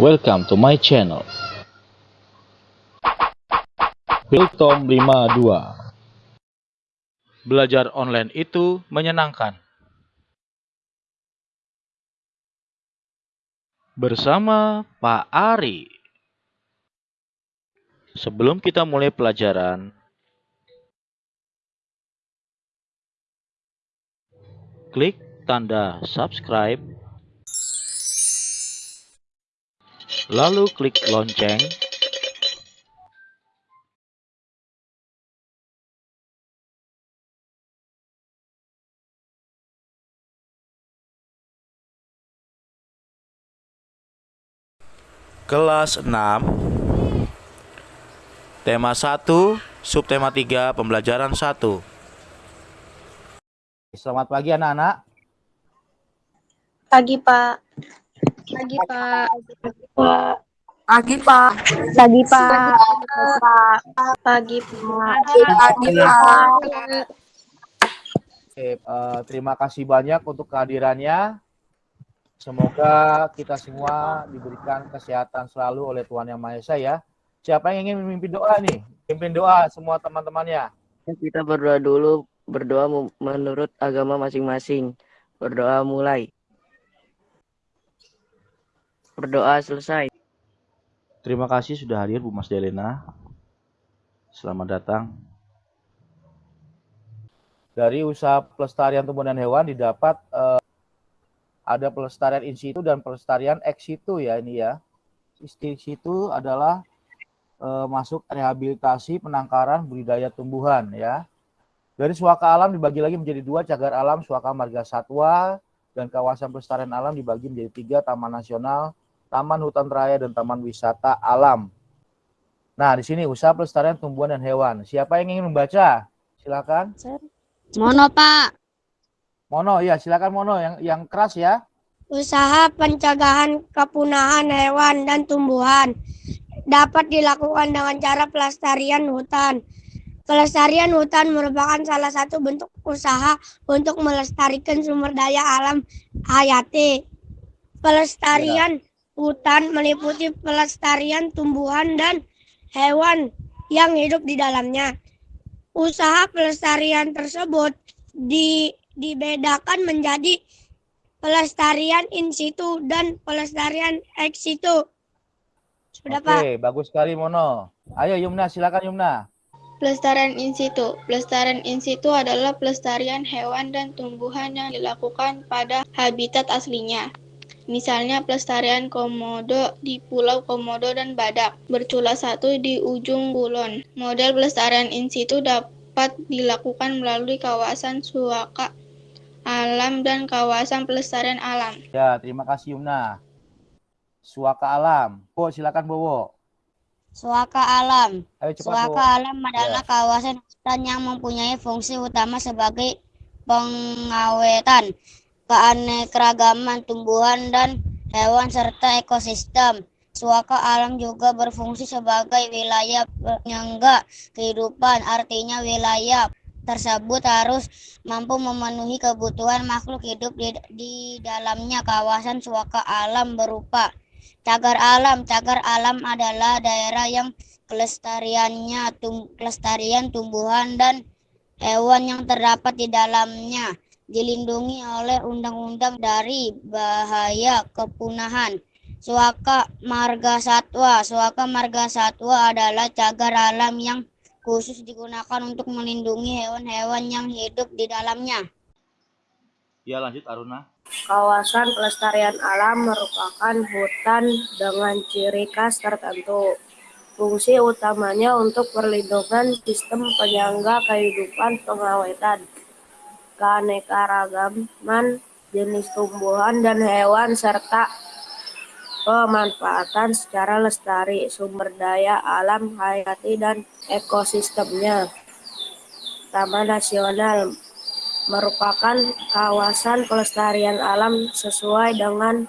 Welcome to my channel. Wiltom 52 Belajar online itu menyenangkan. Bersama Pak Ari. Sebelum kita mulai pelajaran, klik tanda subscribe, lalu klik lonceng, Kelas 6 Tema 1 Subtema 3 Pembelajaran 1 Selamat pagi anak-anak. Pagi, Pak. Pagi, Pak. Pagi, Pak. Pagi, Pak. Pagi, Pak. Pagi, Pak. Oke, eh, terima kasih banyak untuk kehadirannya. Semoga kita semua diberikan kesehatan selalu oleh Tuhan Yang Maha Esa ya. Siapa yang ingin memimpin doa nih? Pimpin doa semua teman-temannya. Kita berdoa dulu, berdoa menurut agama masing-masing. Berdoa mulai. Berdoa selesai. Terima kasih sudah hadir Bu Mas Delena Selamat datang Dari usaha pelestarian tumbuhan dan hewan didapat eh, ada pelestarian in situ dan pelestarian ex situ ya ini ya. In situ adalah eh, masuk rehabilitasi penangkaran budidaya tumbuhan ya. Dari suaka alam dibagi lagi menjadi dua, cagar alam, suaka marga satwa, dan kawasan pelestarian alam dibagi menjadi tiga, taman nasional, taman hutan raya, dan taman wisata alam. Nah, di sini usaha pelestarian tumbuhan dan hewan. Siapa yang ingin membaca? Silakan. Mono, Pak. Mono, ya silakan Mono yang yang keras ya. Usaha pencegahan kepunahan hewan dan tumbuhan dapat dilakukan dengan cara pelestarian hutan. Pelestarian hutan merupakan salah satu bentuk usaha untuk melestarikan sumber daya alam hayati. Pelestarian hutan meliputi pelestarian tumbuhan dan hewan yang hidup di dalamnya. Usaha pelestarian tersebut di, dibedakan menjadi pelestarian in situ dan pelestarian ex situ. Sudah, Pak. Oke, bagus sekali Mono. Ayo Yumna, silakan Yumna. Pelestarian in situ. Pelestarian in situ adalah pelestarian hewan dan tumbuhan yang dilakukan pada habitat aslinya. Misalnya pelestarian komodo di Pulau Komodo dan badak bercula satu di ujung kulon. Model pelestarian in situ dapat dilakukan melalui kawasan suaka alam dan kawasan pelestarian alam. Ya, terima kasih Yumna. Suaka alam. Bowo, silakan Bowo. Suaka alam. Ayo cepat Suaka Bowo. alam adalah kawasan hutan yang mempunyai fungsi utama sebagai pengawetan keanekaragaman tumbuhan dan hewan serta ekosistem. Suaka alam juga berfungsi sebagai wilayah penyangga kehidupan, artinya wilayah tersebut harus mampu memenuhi kebutuhan makhluk hidup di, di dalamnya. Kawasan suaka alam berupa cagar alam. Cagar alam adalah daerah yang kelestariannya tum, kelestarian tumbuhan dan hewan yang terdapat di dalamnya dilindungi oleh undang-undang dari bahaya kepunahan. Suaka marga satwa. Suaka marga satwa adalah cagar alam yang khusus digunakan untuk melindungi hewan-hewan yang hidup di dalamnya. Ya lanjut Aruna Kawasan pelestarian alam merupakan hutan dengan ciri khas tertentu. Fungsi utamanya untuk perlindungan sistem penyangga kehidupan pengawetan, keanekaragaman jenis tumbuhan dan hewan, serta pemanfaatan secara lestari sumber daya alam hayati dan ekosistemnya. Taman Nasional merupakan kawasan pelestarian alam sesuai dengan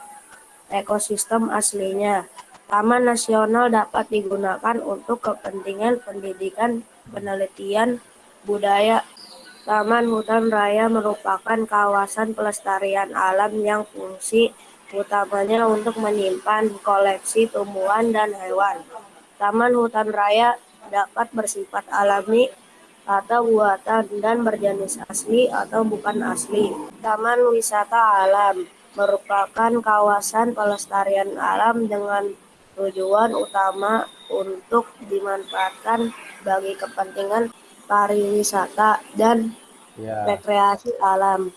ekosistem aslinya. Taman nasional dapat digunakan untuk kepentingan pendidikan, penelitian, budaya. Taman hutan raya merupakan kawasan pelestarian alam yang fungsi utamanya untuk menyimpan koleksi tumbuhan dan hewan. Taman hutan raya dapat bersifat alami atau buatan dan berjenis asli atau bukan asli. Taman wisata alam merupakan kawasan pelestarian alam dengan tujuan utama untuk dimanfaatkan bagi kepentingan pariwisata dan Ya. rekreasi alam.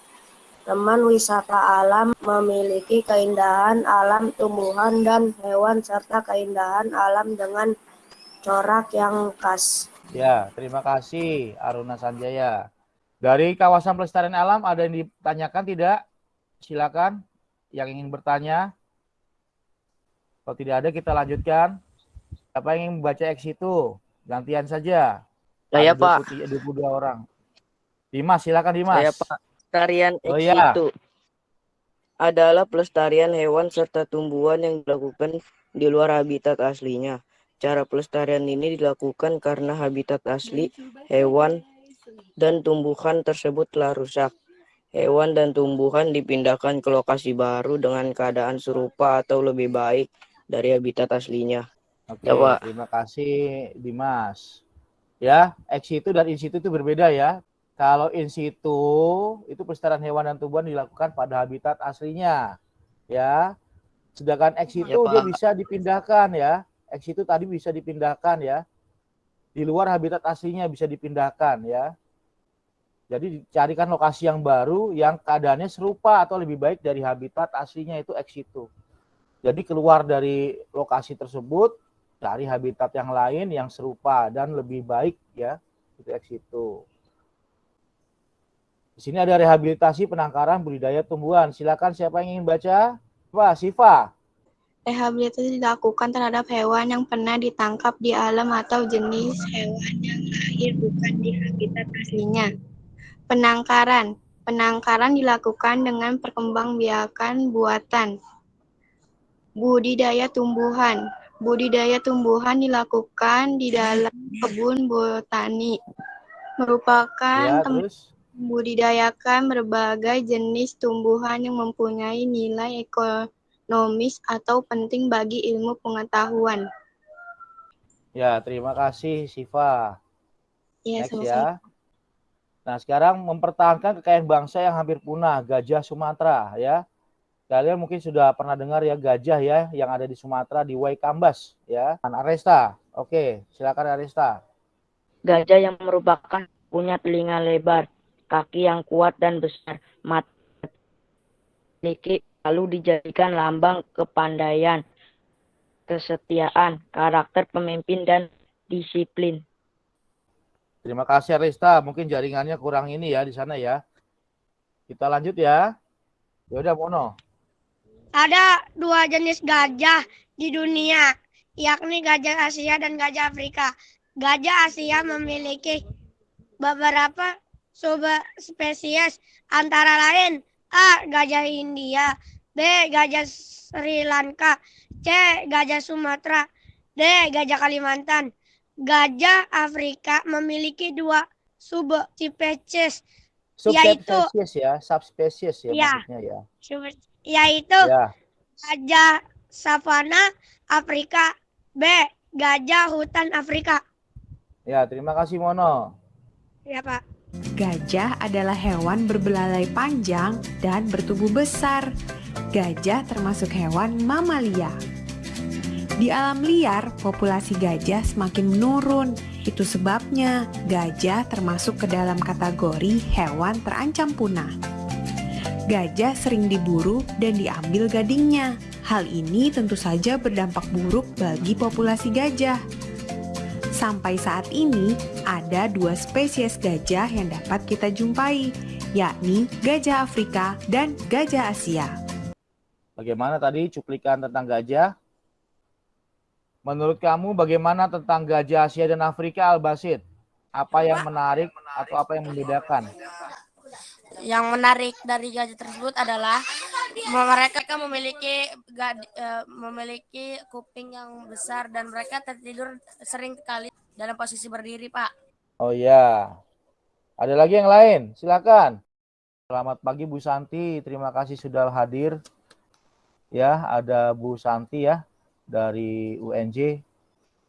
Taman wisata alam memiliki keindahan alam tumbuhan dan hewan serta keindahan alam dengan corak yang khas. Ya, terima kasih Aruna Sanjaya. Dari kawasan pelestarian alam ada yang ditanyakan tidak? Silakan yang ingin bertanya. Kalau tidak ada kita lanjutkan. Siapa yang ingin membaca X itu? Gantian saja. Saya, Ada Pak. 23 22 orang. Dimas, silakan Dimas. Saya Pak. Pelestarian Oh, iya. situ adalah pelestarian hewan serta tumbuhan yang dilakukan di luar habitat aslinya. Cara pelestarian ini dilakukan karena habitat asli hewan dan tumbuhan tersebut telah rusak. Hewan dan tumbuhan dipindahkan ke lokasi baru dengan keadaan serupa atau lebih baik dari habitat aslinya. Oke, Ya, Pak. terima kasih Dimas. Ya, ex situ dan in situ itu berbeda ya. Kalau in situ itu pelestarian hewan dan tumbuhan dilakukan pada habitat aslinya. Ya. Sedangkan ex situ Ya, dia bisa dipindahkan ya. Ex situ tadi bisa dipindahkan ya. Di luar habitat aslinya bisa dipindahkan ya. Jadi dicarikan lokasi yang baru yang keadaannya serupa atau lebih baik dari habitat aslinya itu ex situ. Jadi keluar dari lokasi tersebut cari habitat yang lain yang serupa dan lebih baik ya itu ex situ. Di sini ada rehabilitasi penangkaran budidaya tumbuhan. Silakan siapa yang ingin baca? Pak Siva. Rehabilitasi dilakukan terhadap hewan yang pernah ditangkap di alam atau jenis hewan yang lahir bukan di habitat aslinya. Penangkaran. Penangkaran dilakukan dengan perkembangbiakan buatan. Budidaya tumbuhan. Budidaya tumbuhan dilakukan di dalam kebun botani. Merupakan Ya, tempat membudidayakan berbagai jenis tumbuhan yang mempunyai nilai ekonomis atau penting bagi ilmu pengetahuan. ya terima kasih Siva. Ya, Next ya. Nah, sekarang mempertahankan kekayaan bangsa yang hampir punah, gajah Sumatera ya. Kalian mungkin sudah pernah dengar ya gajah ya yang ada di Sumatera di Waikambas ya. Dan Aresta. Oke, silakan Aresta. Gajah yang merupakan punya telinga lebar, kaki yang kuat dan besar, mata memiliki lalu dijadikan lambang kepandaian, kesetiaan, karakter pemimpin dan disiplin. Terima kasih Arista. Mungkin jaringannya kurang ini ya di sana ya. Kita lanjut ya. Ya udah Mono. Ada dua jenis gajah di dunia, yakni gajah Asia dan gajah Afrika. Gajah Asia memiliki beberapa subspesies antara lain A. Gajah India B. Gajah Sri Lanka C. Gajah Sumatera D. Gajah Kalimantan Gajah Afrika memiliki dua subspesies Yaitu- Subspesies ya, subspesies ya Ya. maksudnya ya. Yaitu Ya, gajah savana Afrika B. Gajah hutan Afrika ya terima kasih Mono. ya Pak Gajah adalah hewan berbelalai panjang dan bertubuh besar. Gajah termasuk hewan mamalia. Di alam liar, populasi gajah semakin menurun. Itu sebabnya gajah termasuk ke dalam kategori hewan terancam punah. Gajah sering diburu dan diambil gadingnya. Hal ini tentu saja berdampak buruk bagi populasi gajah. Sampai saat ini, ada dua spesies gajah yang dapat kita jumpai, yakni gajah Afrika dan gajah Asia. Bagaimana tadi cuplikan tentang gajah? Menurut kamu bagaimana tentang gajah Asia dan Afrika Al-Basid? Apa yang menarik atau apa yang membedakan? Yang menarik dari gajah tersebut adalah mereka memiliki eh, memiliki kuping yang besar dan mereka tertidur sering kali dalam posisi berdiri, Pak. Oh iya. Ada lagi yang lain? Silakan. Selamat pagi Bu Santi, terima kasih sudah hadir. ya ada Bu Santi ya dari UNJ.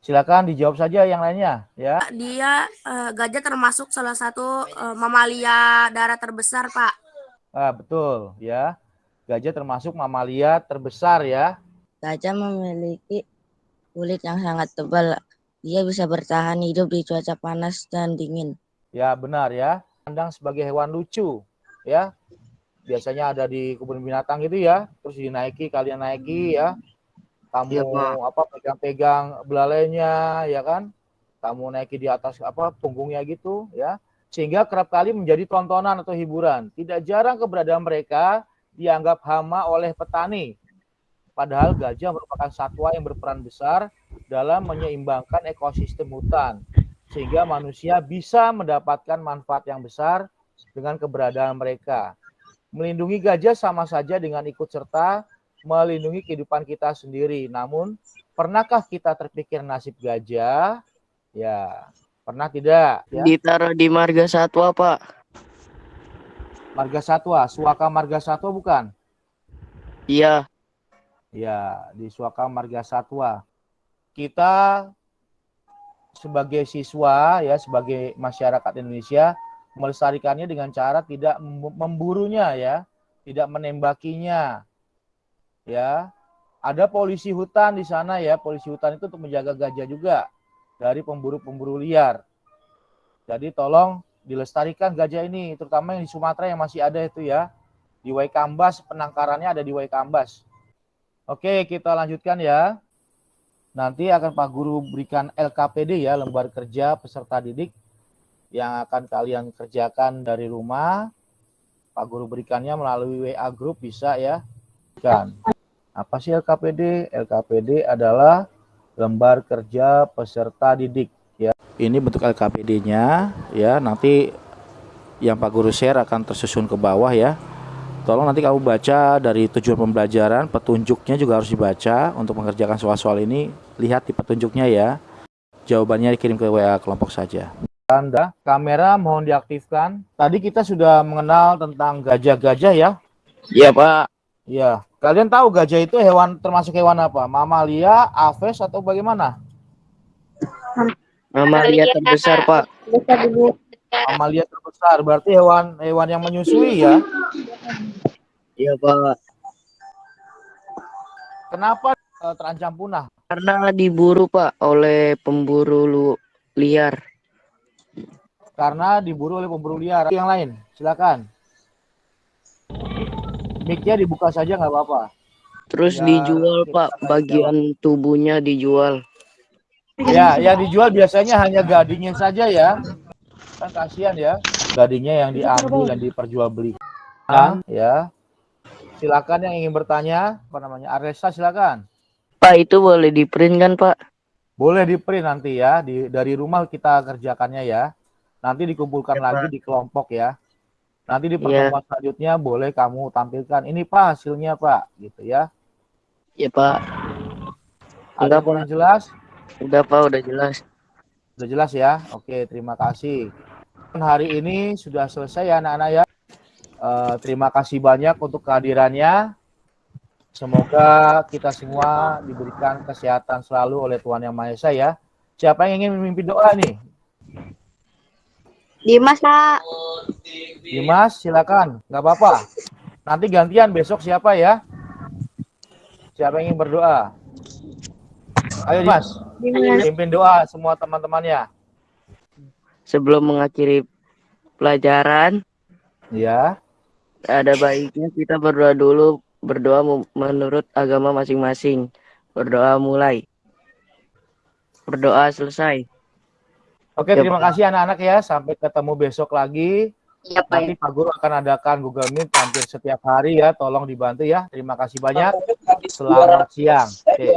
Silakan dijawab saja yang lainnya ya. Dia eh, gajah termasuk salah satu eh, mamalia darat terbesar, Pak. Ah, betul ya. Gajah termasuk mamalia terbesar ya. Gajah memiliki kulit yang sangat tebal. Dia bisa bertahan hidup di cuaca panas dan dingin. Ya, benar ya. Pandang sebagai hewan lucu ya. Biasanya ada di kebun binatang gitu ya. Terus dinaiki, kalian naiki ya. Kamu Pak. apa pegang-pegang belalainya ya kan? Kamu naiki di atas apa punggungnya gitu ya. Sehingga kerap kali menjadi tontonan atau hiburan. Tidak jarang keberadaan mereka dianggap hama oleh petani. Padahal gajah merupakan satwa yang berperan besar dalam menyeimbangkan ekosistem hutan. Sehingga manusia bisa mendapatkan manfaat yang besar dengan keberadaan mereka. Melindungi gajah sama saja dengan ikut serta melindungi kehidupan kita sendiri. Namun, pernahkah kita terpikir nasib gajah? Ya, pernah tidak? Ya. Ditaruh di marga satwa, Pak. Marga Satwa, Suaka Marga Satwa bukan? Iya, Ya, di Suaka Marga Satwa. Kita sebagai siswa ya, sebagai masyarakat Indonesia melestarikannya dengan cara tidak mem- memburunya ya, tidak menembakinya. Ya. Ada polisi hutan di sana ya, polisi hutan itu untuk menjaga gajah juga dari pemburu-pemburu liar. Jadi tolong dilestarikan gajah ini, terutama yang di Sumatera yang masih ada itu ya. Di Waikambas, penangkarannya ada di Waikambas. Oke, kita lanjutkan ya. Nanti akan Pak Guru berikan LKPD ya, lembar kerja peserta didik yang akan kalian kerjakan dari rumah. Pak Guru berikannya melalui WA group bisa ya. Kan. Apa sih LKPD? LKPD adalah lembar kerja peserta didik ya. Ini bentuk LKPD-nya ya. Nanti yang Pak Guru share akan tersusun ke bawah ya. Tolong nanti kamu baca dari tujuan pembelajaran, petunjuknya juga harus dibaca untuk mengerjakan soal-soal ini. Lihat di petunjuknya ya. Jawabannya dikirim ke WA kelompok saja. Tanda kamera mohon diaktifkan. Tadi kita sudah mengenal tentang gajah-gajah ya. iya, Pak. Iya. Kalian tahu gajah itu hewan termasuk hewan apa? Mamalia, aves atau bagaimana? Mamalia terbesar, Pak. Mamalia terbesar. Berarti hewan hewan yang menyusui ya. Iya, Pak. Kenapa eh, terancam punah? Karena diburu, Pak, oleh pemburu lu- liar. Karena diburu oleh pemburu liar. Yang lain, silakan. Mic-nya dibuka saja nggak apa-apa. Terus Ya, dijual, kita Pak. Bagian tubuhnya dijual. Ya, yang dijual biasanya hanya gadingnya saja ya. Kan kasihan ya, gadingnya yang diambil dan diperjualbelikan ya. Silakan yang ingin bertanya, apa namanya? Aresa silakan. Pak, itu boleh di print kan, Pak? Boleh di print nanti ya, di dari rumah kita kerjakannya ya. Nanti dikumpulkan Ya, lagi Pak. di kelompok ya. Nanti di Iya. pertemuan selanjutnya boleh kamu tampilkan. Ini Pak hasilnya Pak, gitu ya. Ya, Pak. Ada kurang jelas? Udah, Pak. Udah jelas. Sudah jelas ya? Oke, terima kasih. Hari ini sudah selesai ya anak-anak ya. Eh, terima kasih banyak untuk kehadirannya. Semoga kita semua diberikan kesehatan selalu oleh Tuhan Yang Maha Esa ya. Siapa yang ingin memimpin doa nih? Dimas, Pak. Dimas, silakan. Nggak apa-apa. Nanti gantian besok siapa ya? Siapa yang ingin berdoa? Ayo Dimas, pimpin doa semua teman-temannya. Sebelum mengakhiri pelajaran, Ya. ada baiknya kita berdoa dulu. Berdoa menurut agama masing-masing. Berdoa mulai. Berdoa selesai. Oke, terima kasih anak-anak ya. Sampai ketemu besok lagi. Iya, Nanti Pak Guru akan adakan Google Meet hampir setiap hari ya. Tolong dibantu ya. Terima kasih banyak. Selamat siang. Oke.